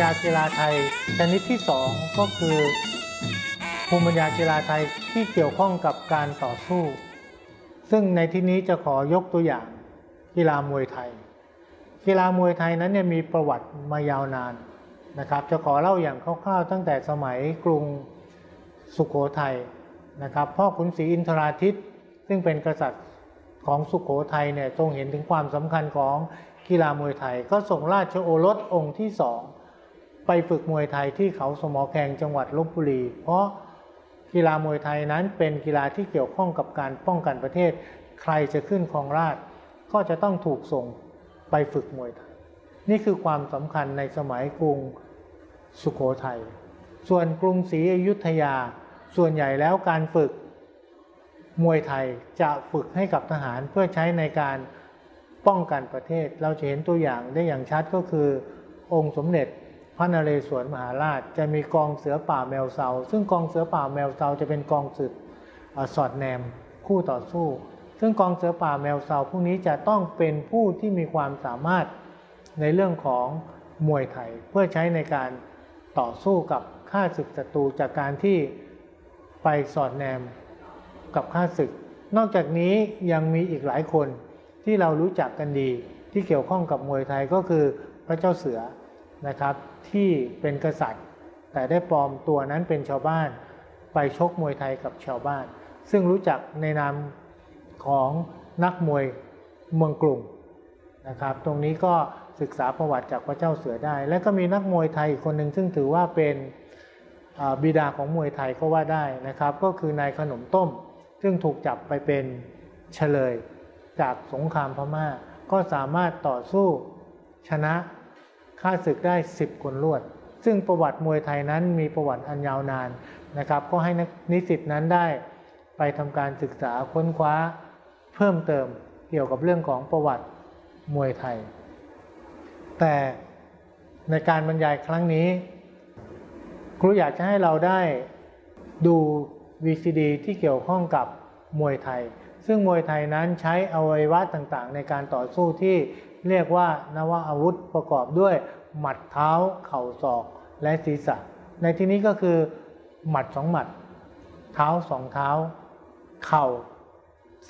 ญากีฬาไทย ชนิดที่สองก็คือ ภูมิปัญญากีฬาไทยที่เกี่ยวข้องกับการต่อสู้ ซึ่งในที่นี้จะขอยกตัวอย่างกีฬามวยไทย กีฬามวยไทยนั้นเนี่ยมีประวัติมายาวนานนะครับ จะขอเล่าอย่างคร่าวๆตั้งแต่สมัยกรุงสุขโขทัยนะครับพ่อขุนศรีอินทราทิตซึ่งเป็นกษัตริย์ของสุขโขทัยเนี่ยทรงเห็นถึงความสำคัญของกีฬามวยไทย ก็ส่งราชโอรสองค์ที่สอง ไปฝึกมวยไทยที่เขาสมอแขงจังหวัดลบบุรี เพราะกีฬามวยไทยนั้นเป็นกีฬาที่เกี่ยวข้องกับการป้องกันประเทศ ใครจะขึ้นครองราชก็จะต้องถูกส่งไปฝึกมวยไทย นี่คือความสำคัญในสมัยกรุงสุขโขทัย ส่วนกรุงศรีอยุธยา ส่วนใหญ่แล้วการฝึกมวยไทยจะฝึกให้กับทหารเพื่อใช้ในการป้องกันประเทศ เราจะเห็นตัวอย่างได้อย่างชัดก็คือองค์สมเด็จ พระนเรศวรมหาราชจะมีกองเสือป่าแมวเซาซึ่งกองเสือป่าแมวเซาจะเป็นกองสืบสอดแนมคู่ต่อสู้ ซึ่งกองเสือป่าแมวเซาพวกนี้จะต้องเป็นผู้ที่มีความสามารถในเรื่องของมวยไทยเพื่อใช้ในการต่อสู้กับข้าศึกศัตรูจากการที่ไปสอดแนมกับข้าศึก นอกจากนี้ยังมีอีกหลายคนที่เรารู้จักกันดีที่เกี่ยวข้องกับมวยไทยก็คือพระเจ้าเสือ นะครับที่เป็นกษัตริย์ แต่ได้ปลอมตัวนั้นเป็นชาวบ้านไปชกมวยไทยกับชาวบ้าน ซึ่งรู้จักในนามของนักมวยเมืองกรุงนะครับ ตรงนี้ก็ศึกษาประวัติจากพระเจ้าเสือได้ และก็มีนักมวยไทยคนหนึ่งซึ่งถือว่าเป็นบิดาของมวยไทยก็ว่าได้นะครับ ก็คือนายขนมต้ม ซึ่งถูกจับไปเป็นเฉลยจากสงครามพม่า ก็สามารถต่อสู้ชนะ ฆ่าศึกได้ 10 คนรวด ซึ่งประวัติมวยไทยนั้นมีประวัติอันยาวนานนะครับ ก็ให้นิสิตนั้นได้ไปทำการศึกษาค้นคว้าเพิ่มเติมเกี่ยวกับเรื่องของประวัติมวยไทย แต่ในการบรรยายครั้งนี้ ครูอยากจะให้เราได้ดู VCD ที่เกี่ยวข้องกับมวยไทย ซึ่งมวยไทยนั้นใช้อวัยวะต่างๆ ในการต่อสู้ที่เรียกว่านวอาวุธประกอบด้วย หมัดเท้า เข่าศอกและศีรษะ ในที่นี้ก็คือ หมัดสองหมัด เท้าสองเท้า เข่า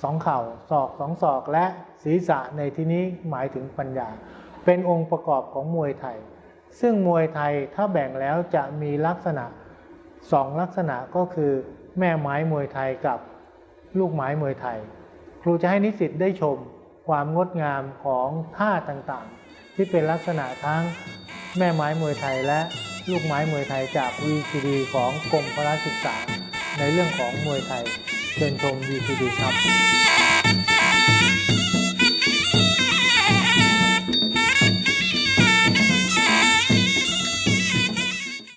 สองเข่าศอกสองศอกและศีรษะในที่นี้หมายถึงปัญญา เป็นองค์ประกอบของมวยไทย ซึ่งมวยไทยถ้าแบ่งแล้วจะมีลักษณะสองลักษณะก็คือ แม่ไม้มวยไทยกับ ลูกไม้มวยไทย ครูจะให้นิสิตได้ชมความงดงามของท่าต่างๆ ที่เป็นลักษณะทั้งแม่ไม้มวยไทยและลูกไม้มวยไทยจาก VCD ของกรมพระศึกษา ในเรื่องของมวยไทยเชิญชม VCD ครับ